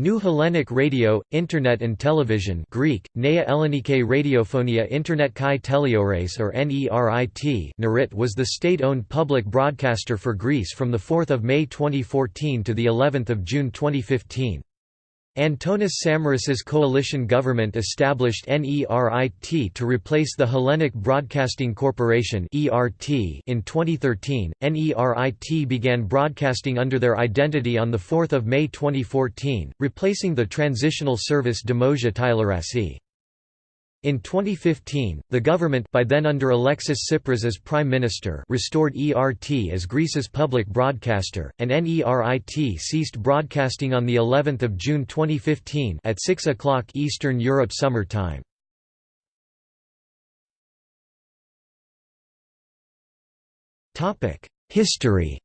New Hellenic Radio, Internet and Television Greek, Nea Ellenike Radiophonia Internet Kai Teleores or NERIT NERIT was the state-owned public broadcaster for Greece from 4 May 2014 to of June 2015. Antonis Samaras' coalition government established NERIT to replace the Hellenic Broadcasting Corporation in 2013. NERIT began broadcasting under their identity on 4 May 2014, replacing the transitional service Demosia Tylarassi. In 2015, the government by then under Alexis Tsipras as prime minister restored ERT as Greece's public broadcaster, and NERIT ceased broadcasting on the 11th of June 2015 at 6 o'clock Eastern Europe Summer Time. Topic: History.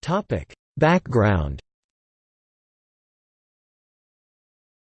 Topic: Background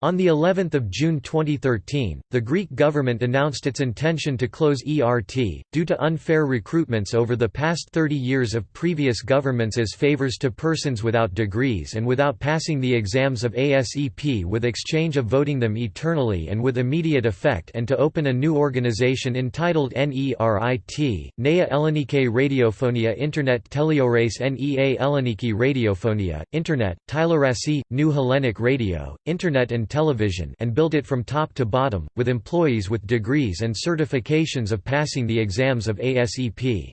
On the 11th of June 2013, the Greek government announced its intention to close ERT, due to unfair recruitments over the past 30 years of previous governments as favors to persons without degrees and without passing the exams of ASEP with exchange of voting them eternally and with immediate effect and to open a new organization entitled NERIT, Nea Ellenike Radiophonia Internet Teleores Nea Elleniki Radiophonia, Internet, Tylarassi, New Hellenic Radio, Internet and television and built it from top to bottom, with employees with degrees and certifications of passing the exams of ASEP.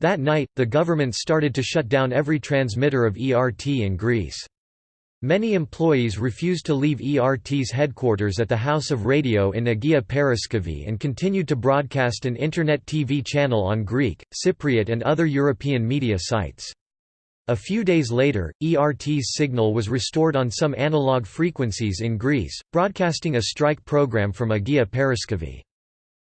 That night, the government started to shut down every transmitter of ERT in Greece. Many employees refused to leave ERT's headquarters at the House of Radio in Agia Paraskevi and continued to broadcast an internet TV channel on Greek, Cypriot and other European media sites. A few days later, ERT's signal was restored on some analog frequencies in Greece, broadcasting a strike program from Agia Paraskevi.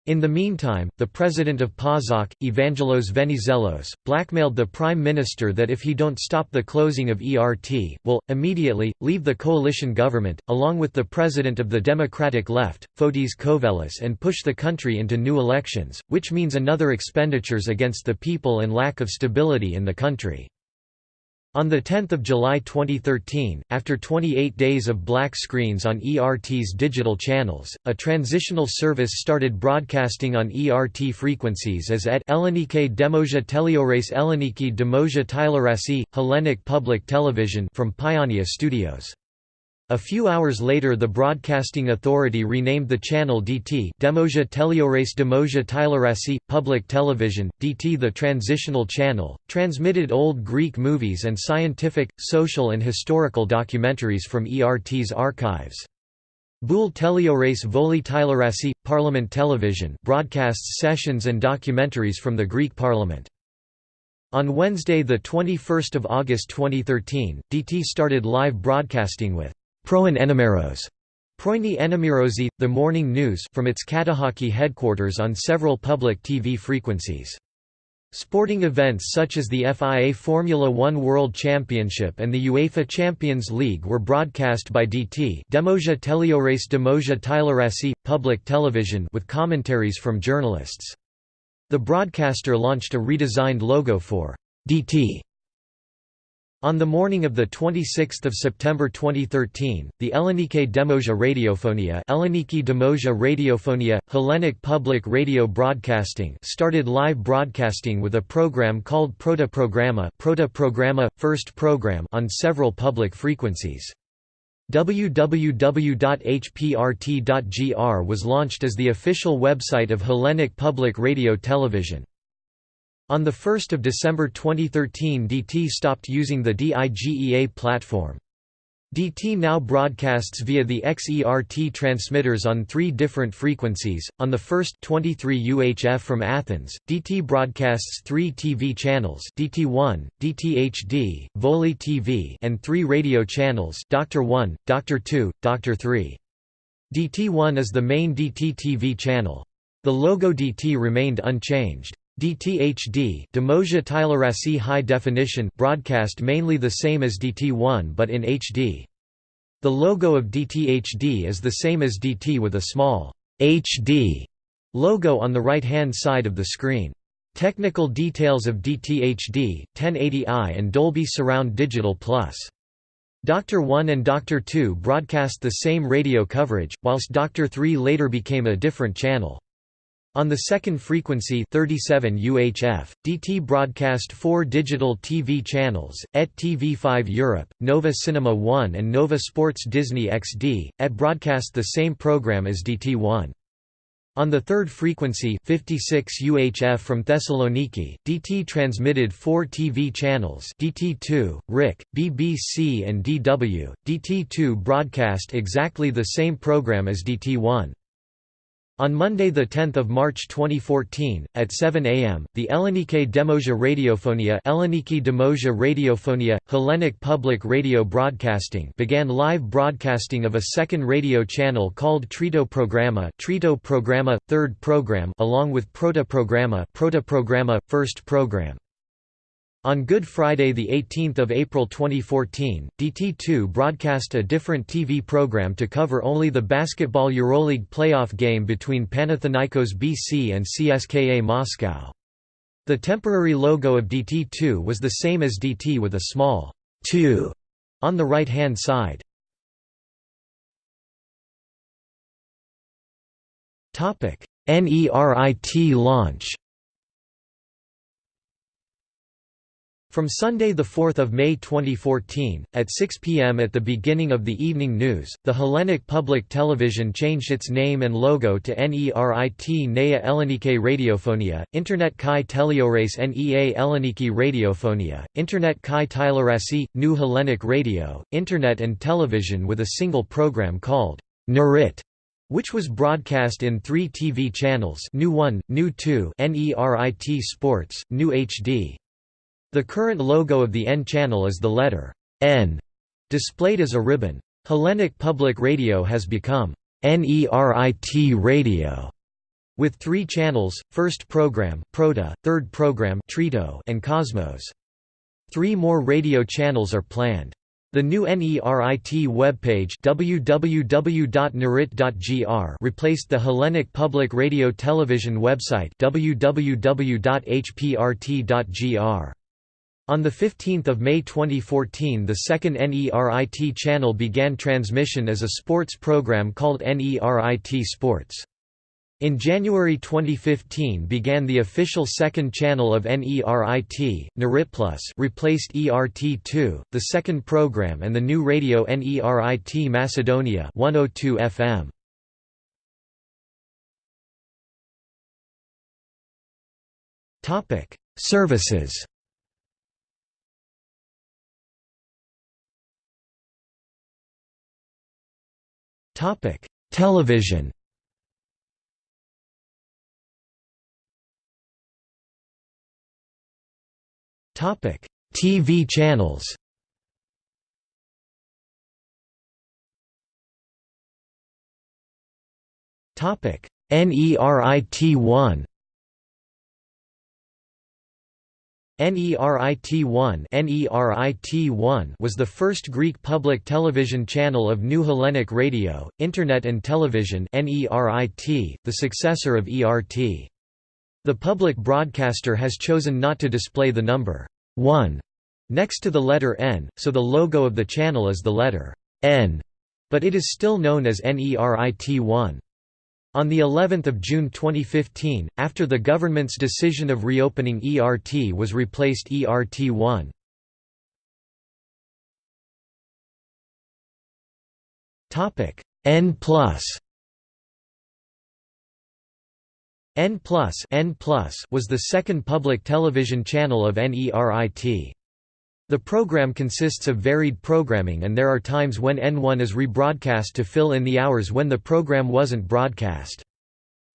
In the meantime, the president of PASOK, Evangelos Venizelos, blackmailed the prime minister that if he don't stop the closing of ERT, will, immediately, leave the coalition government, along with the president of the Democratic Left, Fotis Kouvelis and push the country into new elections, which means another expenditures against the people and lack of stability in the country. On 10 July 2013, after 28 days of black screens on ERT's digital channels, a transitional service started broadcasting on ERT frequencies as et Ellenike Demosia Teleores Elleniki Demosia Tylarassi, Hellenic Public Television from Pionia Studios. A few hours later the Broadcasting Authority renamed the channel DT Demosia Teleores Demosia Tylarassi, Public Television, DT the transitional channel, transmitted old Greek movies and scientific, social and historical documentaries from ERT's archives. Boule Teleores Voli Tylarassi, Parliament Television broadcasts sessions and documentaries from the Greek Parliament. On Wednesday 21 August 2013, DT started live broadcasting with Proin Enemeros Proini Enemirosi, The Morning News from its Katehaki headquarters on several public TV frequencies. Sporting events such as the FIA Formula One World Championship and the UEFA Champions League were broadcast by DT Demosia Teleores Demosia Tylarassi, public television with commentaries from journalists. The broadcaster launched a redesigned logo for DT on the morning of 26 September 2013, the Ellenike Demosia Radiophonia Hellenic Public Radio Broadcasting started live broadcasting with a program called Prota Programma, Prota Programma First Program on several public frequencies. www.hprt.gr was launched as the official website of Hellenic Public Radio Television. On 1 December 2013 DT stopped using the DIGEA platform. DT now broadcasts via the XERT transmitters on three different frequencies. On the first 23 UHF from Athens, DT broadcasts three TV channels DT1, DTHD, Voli TV and three radio channels Doctor 1, Doctor 2, Doctor 3. DT1 is the main DT TV channel. The logo DT remained unchanged. DTHD Demosia Tylarassi High Definition broadcast mainly the same as DT1 but in HD. The logo of DTHD is the same as DT with a small HD logo on the right-hand side of the screen. Technical details of DTHD, 1080i and Dolby Surround Digital Plus. Doctor 1 and Doctor 2 broadcast the same radio coverage, whilst Doctor 3 later became a different channel. On the second frequency 37 UHF, DT broadcast four digital TV channels, ET TV5 Europe, Nova Cinema 1 and Nova Sports Disney XD, ET broadcast the same program as DT1. On the third frequency 56 UHF from Thessaloniki, DT transmitted four TV channels DT2, RIK, BBC and DW. DT2 broadcast exactly the same program as DT1. On Monday 10 March 2014, at 7 am, the Ellenike Demoja Radiofonia Elleniki Demoja Radiofonia, Hellenic Public Radio Broadcasting began live broadcasting of a second radio channel called Trito Programa Trito Programa, third program along with Prota Programa Programa, first program. On Good Friday 18 April 2014, DT2 broadcast a different TV program to cover only the basketball EuroLeague playoff game between Panathinaikos BC and CSKA Moscow. The temporary logo of DT2 was the same as DT with a small 2 on the right-hand side. NERIT launch From Sunday 4 May 2014, at 6 p.m. at the beginning of the evening news, the Hellenic Public Television changed its name and logo to NERIT Nea Ellenike Radiofonia, Internet Kai Teleores NEA Elleniki Radiofonia, Internet Kai Tylerasi, New Hellenic Radio, Internet and television with a single program called Nerit which was broadcast in three TV channels New 1, New 2 NERIT Sports, New HD. The current logo of the N channel is the letter N, displayed as a ribbon. Hellenic Public Radio has become NERIT Radio, with three channels, first program Prota, third program Trito and Cosmos. Three more radio channels are planned. The new NERIT webpage www.nerit.gr replaced the Hellenic Public Radio Television website www.hprt.gr. On 15 May 2014 the second NERIT channel began transmission as a sports program called NERIT Sports. In January 2015 began the official second channel of NERIT, Plus, replaced ERT2, the second program and the new radio NERIT Macedonia 102 FM. Services Topic: Television. Topic: TV channels. Topic: NERIT1 NERIT1 NERIT1 was the first Greek public television channel of New Hellenic Radio, Internet and Television NERIT, the successor of ERT. The public broadcaster has chosen not to display the number 1 next to the letter N, so the logo of the channel is the letter N, but it is still known as NERIT1. On the 11th of June 2015, after the government's decision of reopening ERT was replaced ERT1. Topic N plus N plus N plus was the second public television channel of NERIT. The program consists of varied programming and there are times when N1 is rebroadcast to fill in the hours when the program wasn't broadcast.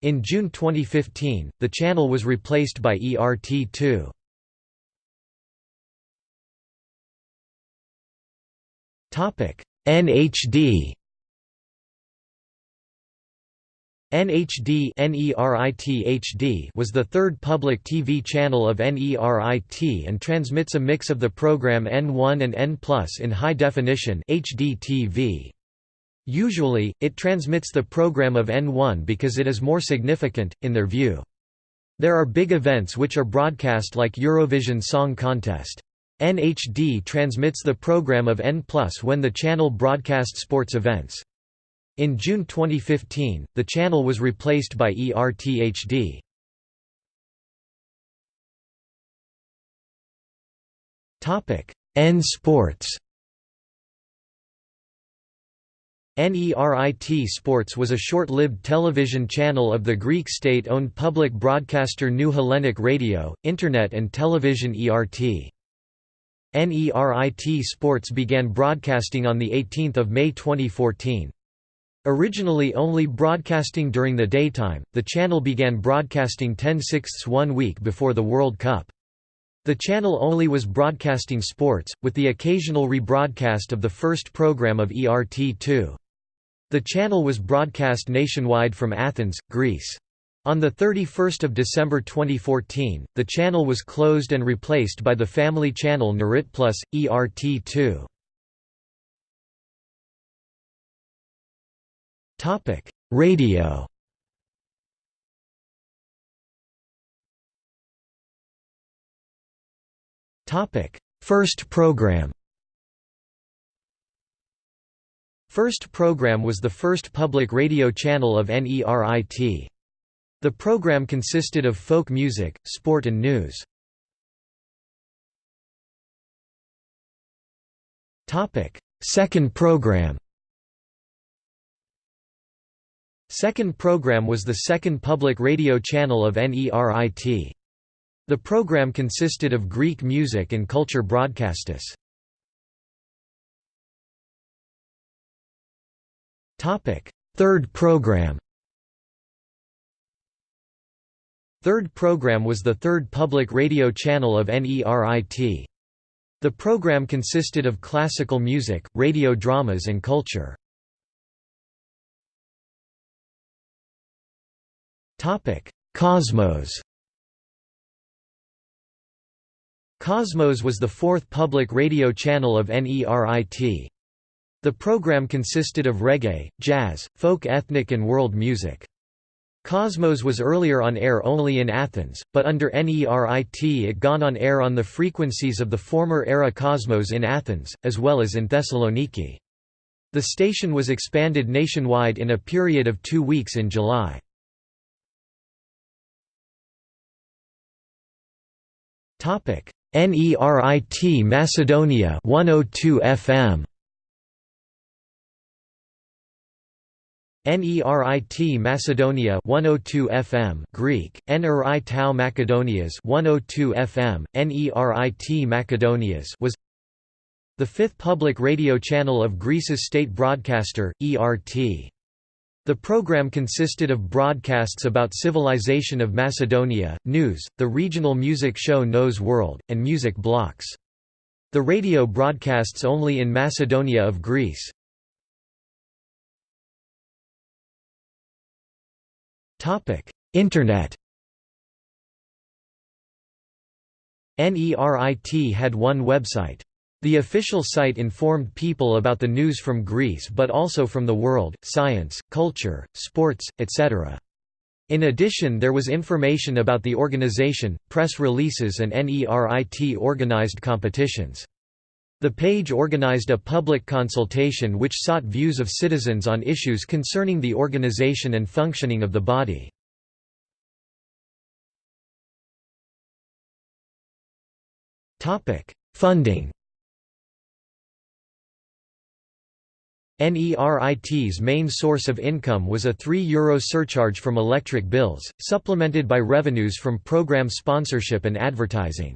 In June 2015, the channel was replaced by ERT2. NHD NHD was the third public TV channel of NERIT and transmits a mix of the program N1 and N in high definition HD TV. Usually, it transmits the program of N1 because it is more significant, in their view. There are big events which are broadcast like Eurovision Song Contest. NHD transmits the program of N when the channel broadcasts sports events. In June 2015, the channel was replaced by ERTHD. N Sports NERIT Sports was a short-lived television channel of the Greek state-owned public broadcaster New Hellenic Radio, Internet and Television ERT. NERIT Sports began broadcasting on 18 May 2014. Originally only broadcasting during the daytime, the channel began broadcasting 10 sixths one week before the World Cup. The channel only was broadcasting sports, with the occasional rebroadcast of the first program of ERT2. The channel was broadcast nationwide from Athens, Greece. On 31 December 2014, the channel was closed and replaced by the family channel Nerit Plus, ERT2. Radio. Topic: First program. First program was the first public radio channel of NERIT. The program consisted of folk music, sport and news. Second program Second program was the second public radio channel of NERIT. The program consisted of Greek music and culture broadcastus. Topic: Third program. Third program was the third public radio channel of NERIT. The program consisted of classical music, radio dramas and culture. Topic: Cosmos. Cosmos was the fourth public radio channel of NERIT. The program consisted of reggae, jazz, folk ethnic and world music. Cosmos was earlier on air only in Athens, but under NERIT it gone on air on the frequencies of the former era Cosmos in Athens, as well as in Thessaloniki. The station was expanded nationwide in a period of two weeks in July. NERIT Macedonia 102 FM NERIT Macedonia 102 FM Greek. NRI Tau Macedonias 102 FM NERIT Macedonias was the fifth public radio channel of Greece's state broadcaster ERT the program consisted of broadcasts about civilization of Macedonia, news, the regional music show Nose World, and music blocks. The radio broadcasts only in Macedonia of Greece. Internet. NERIT had one website. The official site informed people about the news from Greece but also from the world, science, culture, sports, etc. In addition there was information about the organization, press releases and NERIT organized competitions. The page organized a public consultation which sought views of citizens on issues concerning the organization and functioning of the body. Funding NERIT's main source of income was a €3 surcharge from electric bills, supplemented by revenues from program sponsorship and advertising.